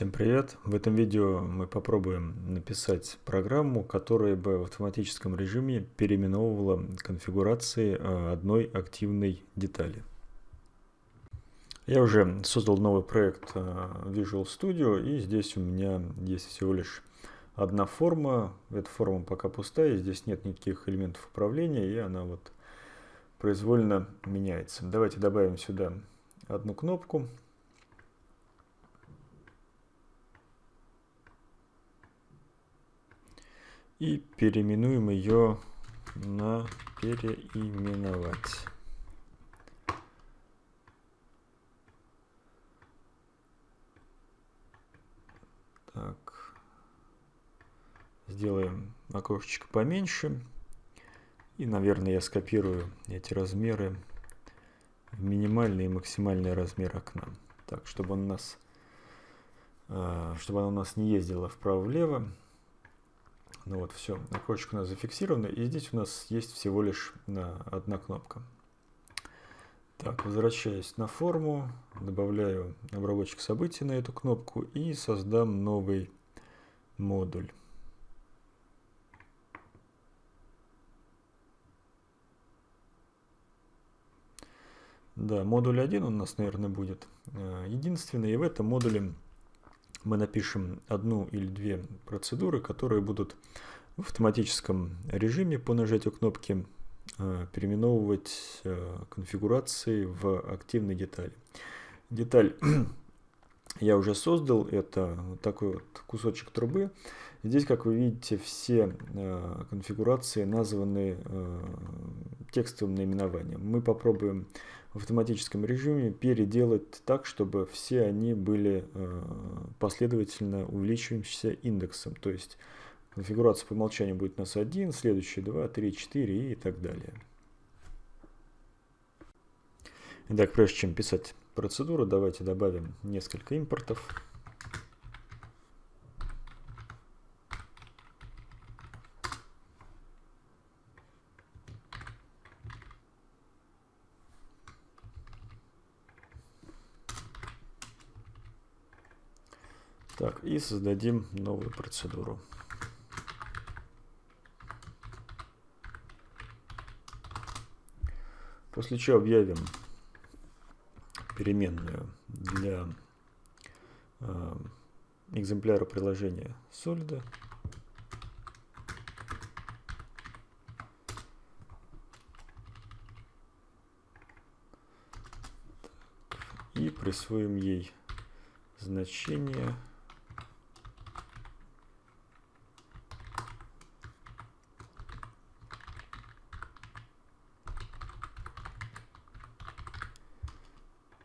Всем привет! В этом видео мы попробуем написать программу, которая бы в автоматическом режиме переименовывала конфигурации э, одной активной детали. Я уже создал новый проект э, Visual Studio и здесь у меня есть всего лишь одна форма. Эта форма пока пустая, здесь нет никаких элементов управления и она вот произвольно меняется. Давайте добавим сюда одну кнопку. И переименуем ее на переименовать. Так. Сделаем окошечко поменьше. И, наверное, я скопирую эти размеры в минимальный и максимальный размер окна. Так, чтобы он у нас, а, чтобы оно у нас не ездило вправо-влево. Ну вот, все, окошечко у нас зафиксировано, и здесь у нас есть всего лишь одна кнопка. Так, возвращаюсь на форму, добавляю обработчик событий на эту кнопку и создам новый модуль. Да, модуль 1 у нас, наверное, будет э, единственный, и в этом модуле мы напишем одну или две процедуры, которые будут в автоматическом режиме по нажатию кнопки э, переименовывать э, конфигурации в активной детали. Деталь я уже создал, это такой вот кусочек трубы. Здесь, как вы видите, все э, конфигурации названы текстовым наименованием. Мы попробуем в автоматическом режиме переделать так, чтобы все они были э, последовательно увеличивающимся индексом. То есть конфигурация по умолчанию будет у нас 1, следующие 2, 3, 4 и так далее. Итак, прежде чем писать процедуру, давайте добавим несколько импортов. Так, и создадим новую процедуру. После чего объявим переменную для э, экземпляра приложения Solid. И присвоим ей значение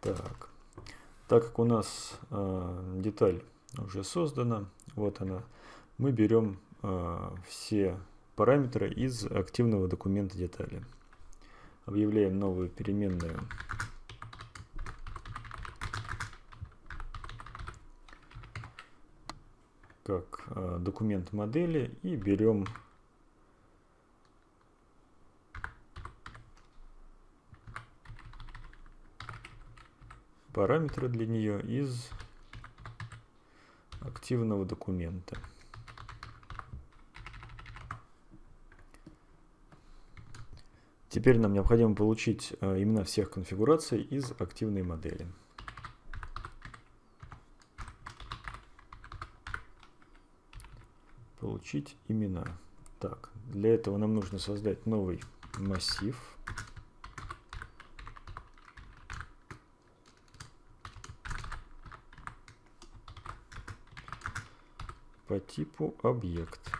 Так, так как у нас э, деталь уже создана, вот она, мы берем э, все параметры из активного документа детали. Объявляем новую переменную как э, документ модели и берем параметры для нее из активного документа. Теперь нам необходимо получить э, имена всех конфигураций из активной модели. Получить имена. Так, для этого нам нужно создать новый массив. По типу объект.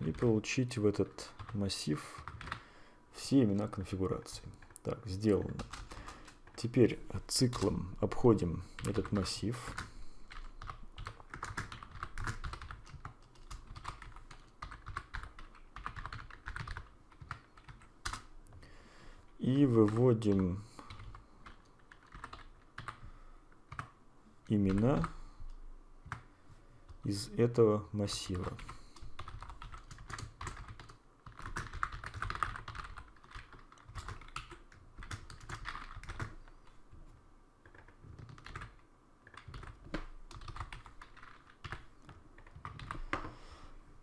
И получить в этот массив все имена конфигурации. Так, сделано. Теперь циклом обходим этот массив. И выводим имена из этого массива.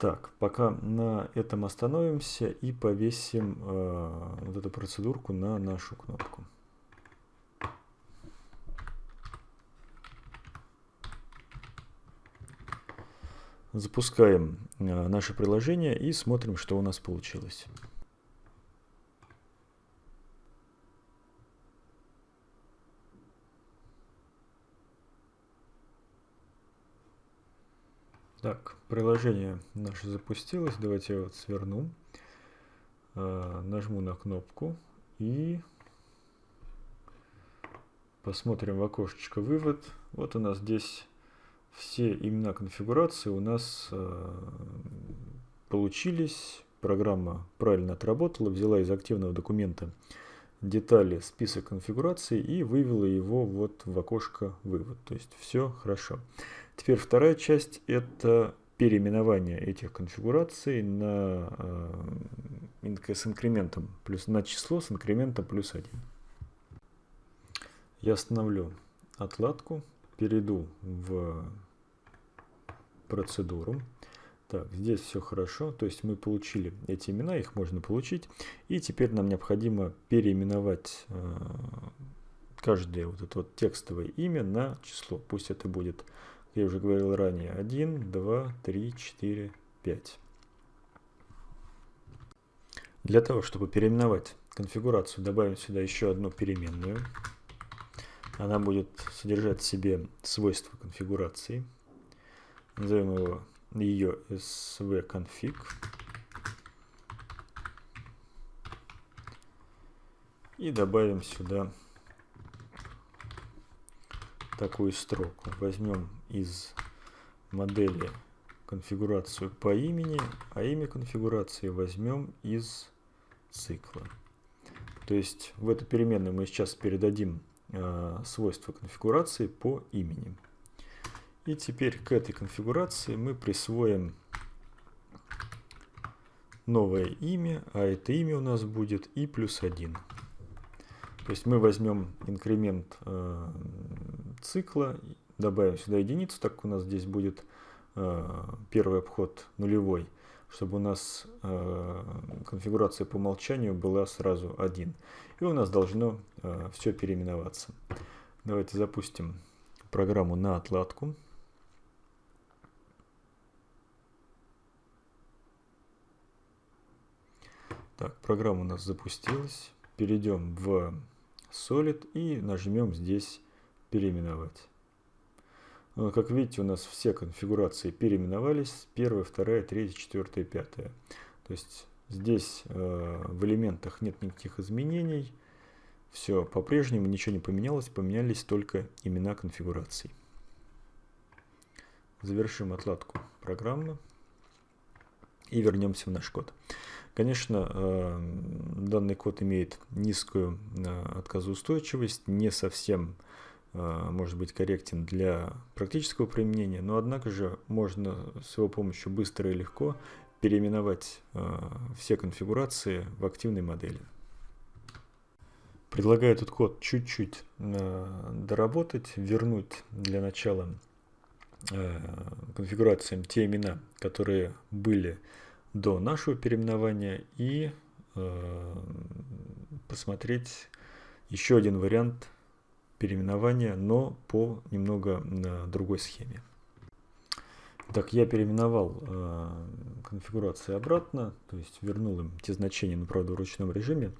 Так, пока на этом остановимся и повесим э, вот эту процедурку на нашу кнопку. Запускаем э, наше приложение и смотрим, что у нас получилось. Так, приложение наше запустилось. Давайте я вот сверну. Э, нажму на кнопку и посмотрим в окошечко вывод. Вот у нас здесь все имена конфигурации у нас э, получились. Программа правильно отработала, взяла из активного документа детали список конфигурации и вывела его вот в окошко вывод. То есть все хорошо. Теперь вторая часть это переименование этих конфигураций на, э, с инкрементом плюс на число с инкрементом плюс 1. Я остановлю отладку, перейду в процедуру. Так, здесь все хорошо, то есть мы получили эти имена, их можно получить. И теперь нам необходимо переименовать э, каждое вот это вот текстовое имя на число. Пусть это будет, я уже говорил ранее, 1, 2, 3, 4, 5. Для того, чтобы переименовать конфигурацию, добавим сюда еще одну переменную. Она будет содержать в себе свойства конфигурации. Назовем его ее svconfig. И добавим сюда такую строку. Возьмем из модели конфигурацию по имени, а имя конфигурации возьмем из цикла. То есть в эту переменную мы сейчас передадим свойства конфигурации по имени. И теперь к этой конфигурации мы присвоим новое имя, а это имя у нас будет и плюс 1. То есть мы возьмем инкремент э, цикла, добавим сюда единицу, так как у нас здесь будет э, первый обход нулевой, чтобы у нас э, конфигурация по умолчанию была сразу 1. И у нас должно э, все переименоваться. Давайте запустим программу на отладку. Так, программа у нас запустилась. Перейдем в Solid и нажмем здесь переименовать. Ну, как видите, у нас все конфигурации переименовались. Первая, вторая, третья, четвертая, пятая. То есть здесь э, в элементах нет никаких изменений. Все по-прежнему, ничего не поменялось. Поменялись только имена конфигураций. Завершим отладку программы и вернемся в наш код. Конечно, э, данный код имеет низкую э, отказоустойчивость, не совсем э, может быть корректен для практического применения, но однако же можно с его помощью быстро и легко переименовать все конфигурации в активной модели. Предлагаю этот код чуть-чуть доработать, вернуть для начала конфигурациям те имена, которые были до нашего переименования и посмотреть еще один вариант переименования, но по немного на другой схеме. Так, я переименовал э, конфигурации обратно, то есть вернул им те значения, но правда в ручном режиме.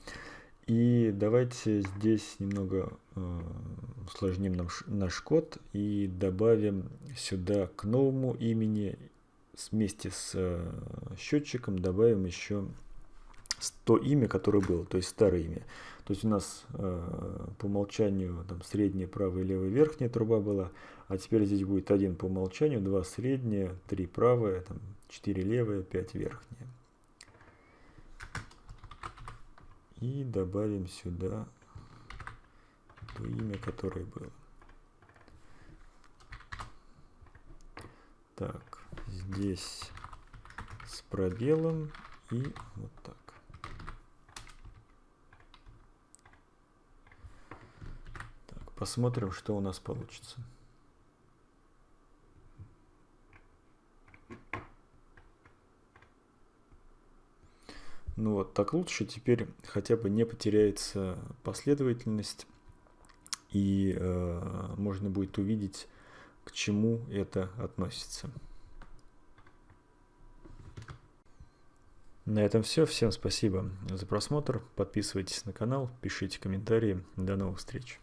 И давайте здесь немного э, усложним наш, наш код и добавим сюда к новому имени вместе с э, счетчиком добавим еще то имя, которое было, то есть старое имя. То есть у нас э, по умолчанию там средняя, правая, левая, верхняя труба была, а теперь здесь будет один по умолчанию, два средняя, три правая, там, четыре левая, пять верхняя. И добавим сюда то имя, которое было. Так здесь с пробелом и вот так. Посмотрим, что у нас получится. Ну вот, так лучше теперь хотя бы не потеряется последовательность, и э, можно будет увидеть, к чему это относится. На этом все. Всем спасибо за просмотр. Подписывайтесь на канал, пишите комментарии. До новых встреч.